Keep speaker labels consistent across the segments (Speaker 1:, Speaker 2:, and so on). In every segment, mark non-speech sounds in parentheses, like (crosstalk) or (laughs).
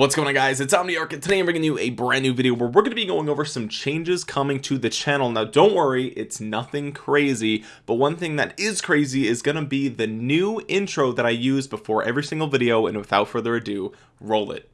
Speaker 1: what's going on guys? It's Omniarch and today I'm bringing you a brand new video where we're going to be going over some changes coming to the channel. Now don't worry it's nothing crazy but one thing that is crazy is going to be the new intro that I use before every single video and without further ado roll it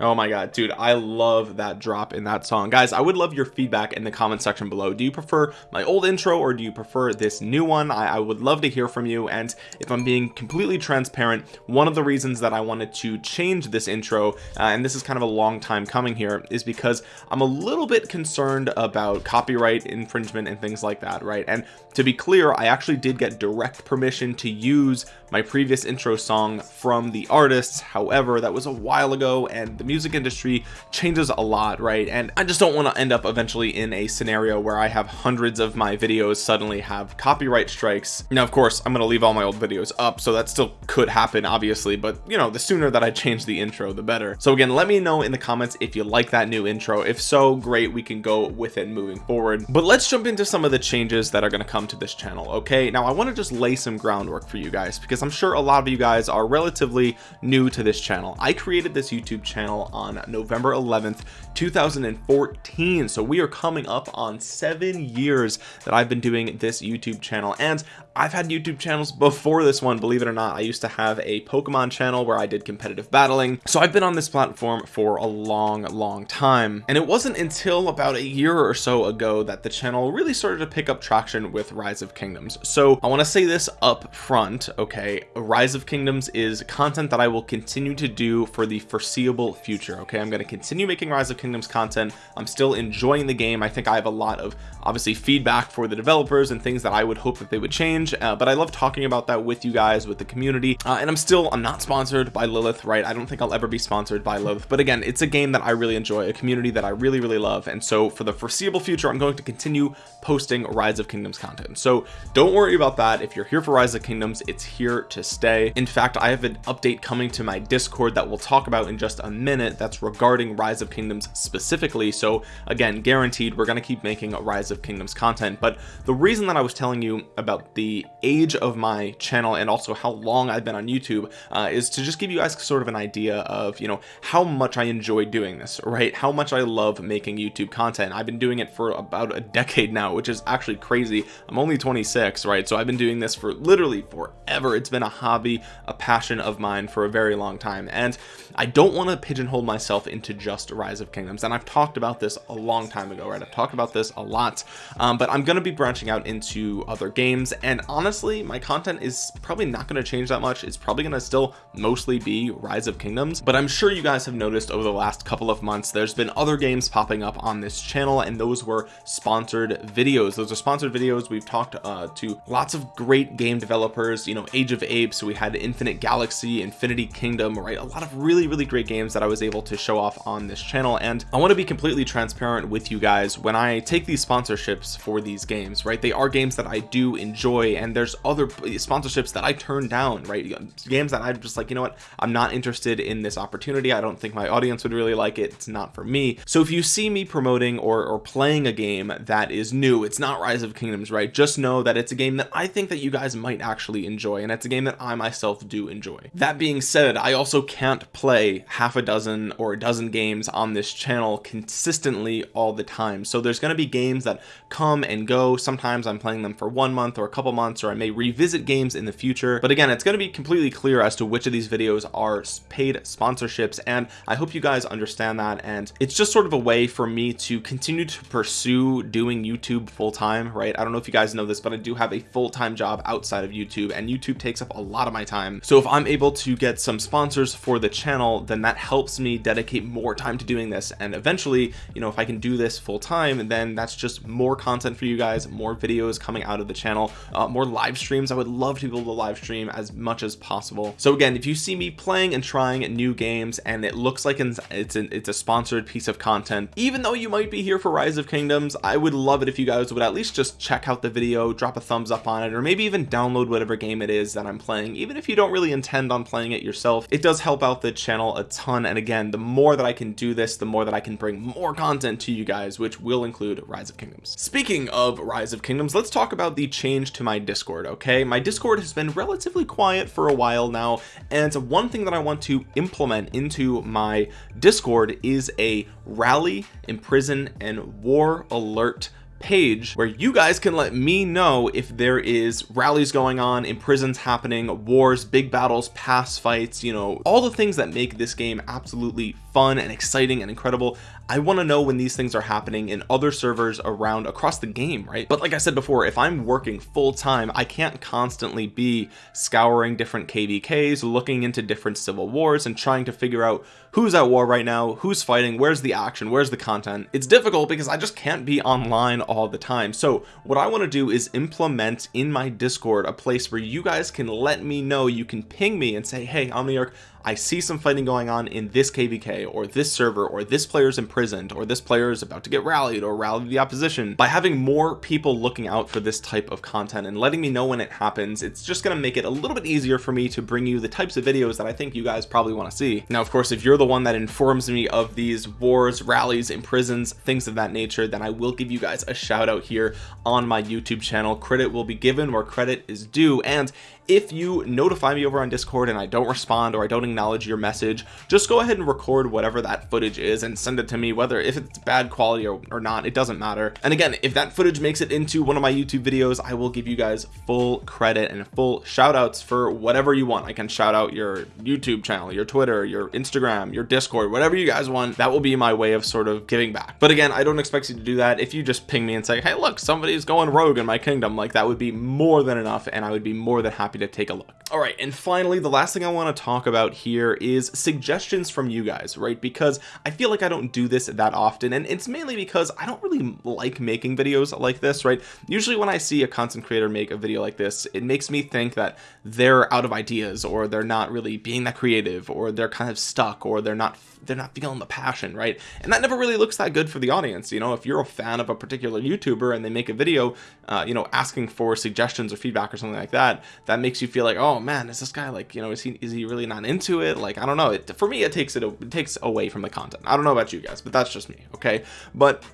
Speaker 1: oh my god dude I love that drop in that song. Guys I would love your feedback in the comment section below. Do you prefer my old intro or do you prefer this new one? I, I would love to hear from you. And if I'm being completely transparent one of the reasons that I wanted to change this intro uh, and this is kind of a long time coming here is because I'm a little bit concerned about copyright infringement and things like that right? And to be clear I actually did get direct permission to use my previous intro song from the artists. However that was a while ago and the music industry changes a lot right? And I just don't want to end up eventually in a scenario where I have hundreds of my videos suddenly have copyright strikes. Now of course I'm gonna leave all my old videos up so that still could happen obviously but you know the sooner that I change the intro the better. So again let me know in the comments if you like that new intro. If so great we can go with it moving forward. But let's jump into some of the changes that are going to come to this channel okay? Now I want to just lay some groundwork for you guys because I'm sure a lot of you guys are relatively new to this channel. I created this YouTube channel channel on November 11th 2014 so we are coming up on seven years that I've been doing this YouTube channel and I've had YouTube channels before this one believe it or not. I used to have a Pokemon channel where I did competitive battling. So I've been on this platform for a long long time. And it wasn't until about a year or so ago that the channel really started to pick up traction with Rise of Kingdoms. So I want to say this up front okay? Rise of Kingdoms is content that I will continue to do for the foreseeable future okay? I'm going to continue making rise of kingdoms content. I'm still enjoying the game. I think I have a lot of obviously feedback for the developers and things that I would hope that they would change uh, but I love talking about that with you guys with the community. Uh, and I'm still I'm not sponsored by Lilith right? I don't think I'll ever be sponsored by Lilith. But again it's a game that I really enjoy a community that I really really love. And so for the foreseeable future I'm going to continue posting rise of kingdoms content. So don't worry about that. If you're here for rise of kingdoms it's here to stay. In fact I have an update coming to my discord that we'll talk about in just a minute that's regarding rise of kingdoms specifically. So again guaranteed we're going to keep making rise of kingdoms content. But the reason that I was telling you about the age of my channel and also how long I've been on YouTube uh, is to just give you guys sort of an idea of you know how much I enjoy doing this right? How much I love making YouTube content. I've been doing it for about a decade now which is actually crazy. I'm only 26 right? So I've been doing this for literally forever. It's been a hobby a passion of mine for a very long time. And I don't want to pigeonhole myself into just rise of kingdoms. And I've talked about this a long time ago right? I've talked about this a lot. Um, but I'm going to be branching out into other games and honestly my content is probably not going to change that much. It's probably going to still mostly be rise of kingdoms but I'm sure you guys have noticed over the last couple of months there's been other games popping up on this channel and those were sponsored videos. Those are sponsored videos we've talked uh, to lots of great game developers you know age of apes we had infinite galaxy infinity kingdom right? A lot of really really great games that I was able to show off on this channel and I want to be completely transparent with you guys. When I take these sponsorships for these games right they are games that I do enjoy and there's other sponsorships that I turn down right? Games that I'm just like you know what? I'm not interested in this opportunity. I don't think my audience would really like it. It's not for me. So if you see me promoting or, or playing a game that is new new it's not rise of kingdoms right? Just know that it's a game that I think that you guys might actually enjoy and it's a game that I myself do enjoy. That being said I also can't play half a dozen or a dozen games on this channel consistently all the time. So there's going to be games that come and go. Sometimes I'm playing them for one month or a couple months or I may revisit games in the future. But again it's going to be completely clear as to which of these videos are paid sponsorships and I hope you guys understand that. And it's just sort of a way for me to continue to pursue doing YouTube YouTube full-time right? I don't know if you guys know this but I do have a full-time job outside of YouTube and YouTube takes up a lot of my time. So if I'm able to get some sponsors for the channel then that helps me dedicate more time to doing this. And eventually you know if I can do this full-time then that's just more content for you guys more videos coming out of the channel. uh, Uh, more live streams. I would love to be able to live stream as much as possible. So again if you see me playing and trying new games and it looks like it's an, it's a sponsored piece of content even though you might be here for rise of kingdoms I would love it if you guys would at least just check out the video drop a thumbs up on it or maybe even download whatever game it is that I'm playing even if you don't really intend on playing it yourself. It does help out the channel a ton and again the more that I can do this the more that I can bring more content to you guys which will include rise of kingdoms. Speaking of rise of kingdoms let's talk about the change to my discord okay? My discord has been relatively quiet for a while now and one thing that I want to implement into my discord is a rally imprison and war alert page where you guys can let me know if there is rallies going on imprisons happening wars big battles pass fights you know all the things that make this game absolutely fun and exciting and incredible. I want to know when these things are happening in other servers around across the game right? But like I said before if I'm working full-time I can't constantly be scouring different kvks looking into different civil wars and trying to figure out who's at war right now who's fighting where's the action where's the content. It's difficult because I just can't be online all the time. So what I want to do is implement in my discord a place where you guys can let me know you can ping me and say hey Omniarch I see some fighting going on in this kvk or this server or this player is imprisoned or this player is about to get rallied or rally the opposition by having more people looking out for this type of content and letting me know when it happens it's just going to make it a little bit easier for me to bring you the types of videos that I think you guys probably want to see. Now of course if you're the one that informs me of these wars rallies imprisons things of that nature then I will give you guys a shout out here on my YouTube channel. Credit will be given where credit is due and if you notify me over on discord and I don't respond or I don't acknowledge your message just go ahead and record whatever that footage is and send it to me whether if it's bad quality or, or not it doesn't matter. And again if that footage makes it into one of my YouTube videos I will give you guys full credit and full shout outs for whatever you want. I can shout out your YouTube channel your Twitter your Instagram your discord whatever you guys want. That will be my way of sort of giving back. But again I don't expect you to do that. If you just ping me and say hey look somebody's going rogue in my kingdom like that would be more than enough and I would be more than happy happy to take a look. All right and finally the last thing I want to talk about here is suggestions from you guys right? Because I feel like I don't do this that often and it's mainly because I don't really like making videos like this right? Usually when I see a content creator make a video like this it makes me think that they're out of ideas or they're not really being that creative or they're kind of stuck or they're not they're not feeling the passion right? And that never really looks that good for the audience you know? If you're a fan of a particular youtuber and they make a video uh, you know asking for suggestions or feedback or something like that that makes you feel like oh man is this guy like you know is he is he really not into it? Like I don't know. It for me it takes it it takes away from the content. I don't know about you guys but that's just me okay? But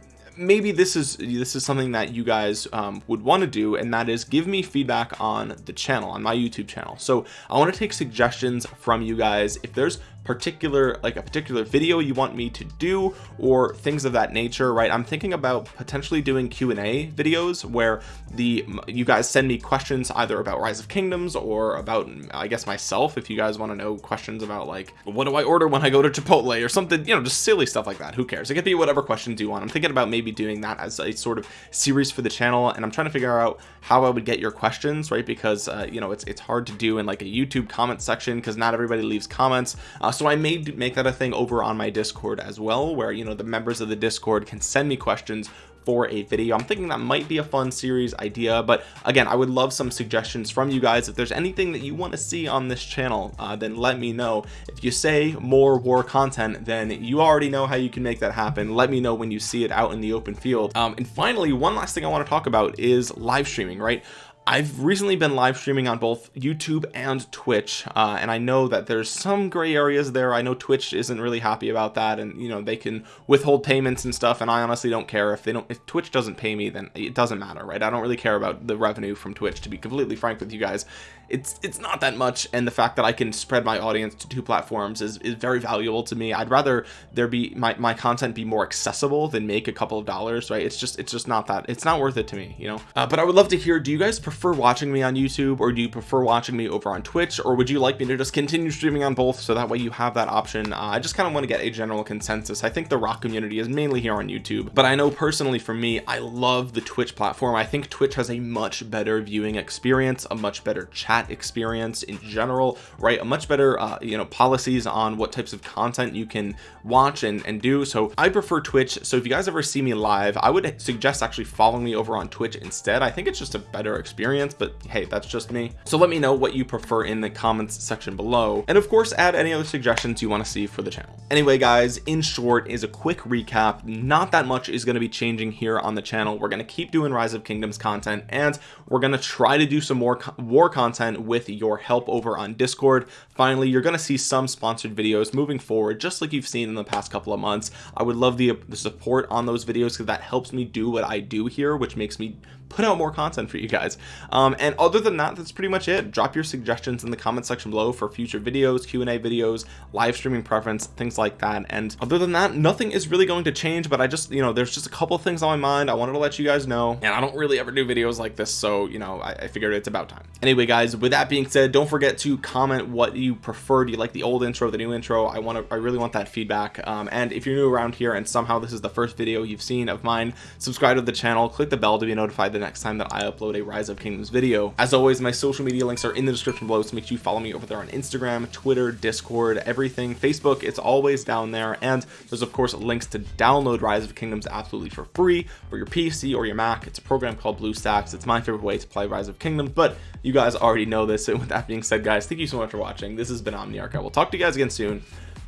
Speaker 1: maybe this is this is something that you guys um, would want to do and that is give me feedback on the channel on my YouTube channel. So I want to take suggestions from you guys. If there's particular like a particular video you want me to do or things of that nature right? I'm thinking about potentially doing Q&A videos where the you guys send me questions either about rise of kingdoms or about I guess myself if you guys want to know questions about like what do I order when I go to Chipotle or something you know just silly stuff like that who cares? It could be whatever questions you want. I'm thinking about maybe doing that as a sort of series for the channel and I'm trying to figure out how I would get your questions right? Because uh, you know it's it's hard to do in like a YouTube comment section because not everybody leaves comments uh, so I may make that a thing over on my discord as well where you know the members of the discord can send me questions for a video. I'm thinking that might be a fun series idea but again I would love some suggestions from you guys. If there's anything that you want to see on this channel uh, then let me know. If you say more war content then you already know how you can make that happen. Let me know when you see it out in the open field. Um, and finally one last thing I want to talk about is live streaming right I've recently been live streaming on both YouTube and Twitch uh, and I know that there's some gray areas there. I know Twitch isn't really happy about that and you know they can withhold payments and stuff and I honestly don't care. If they don't if Twitch doesn't pay me then it doesn't matter right? I don't really care about the revenue from Twitch to be completely frank with you guys it's it's not that much and the fact that I can spread my audience to two platforms is, is very valuable to me. I'd rather there be my, my content be more accessible than make a couple of dollars right? It's just it's just not that it's not worth it to me you know? Uh, but I would love to hear do you guys prefer watching me on YouTube or do you prefer watching me over on Twitch or would you like me to just continue streaming on both so that way you have that option? Uh, I just kind of want to get a general consensus. I think the RoK community is mainly here on YouTube but I know personally for me I love the Twitch platform. I think Twitch has a much better viewing experience a much better chat experience in general right? A much better uh, you know policies on what types of content you can watch and, and do. So I prefer Twitch. So if you guys ever see me live I would suggest actually following me over on Twitch instead. I think it's just a better experience but hey that's just me. So let me know what you prefer in the comments section below. And of course add any other suggestions you want to see for the channel. Anyway guys in short is a quick recap. Not that much is going to be changing here on the channel. We're going to keep doing rise of kingdoms content and we're going to try to do some more co war content with your help over on discord finally you're going to see some sponsored videos moving forward just like you've seen in the past couple of months. I would love the, the support on those videos because that helps me do what I do here which makes me put out more content for you guys. Um, and other than that that's pretty much it. Drop your suggestions in the comment section below for future videos Q&A videos live streaming preference things like that. And other than that nothing is really going to change but I just you know there's just a couple things on my mind. I wanted to let you guys know. And I don't really ever do videos like this so you know I, I figured it's about time. Anyway guys with that being said don't forget to comment what you prefer? Do you like the old intro the new intro? I want to I really want that feedback. Um, and if you're new around here and somehow this is the first video you've seen of mine subscribe to the channel click the bell to be notified the next time that I upload a rise of kingdoms video. As always my social media links are in the description below so make sure you follow me over there on Instagram Twitter discord everything. Facebook it's always down there. And there's of course links to download rise of kingdoms absolutely for free for your PC or your Mac. It's a program called BlueStacks. It's my favorite way to play rise of kingdoms but you guys already know this. And (laughs) with that being said guys thank you so much for watching this has been Omniarch. I will talk to you guys again soon.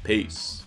Speaker 1: Peace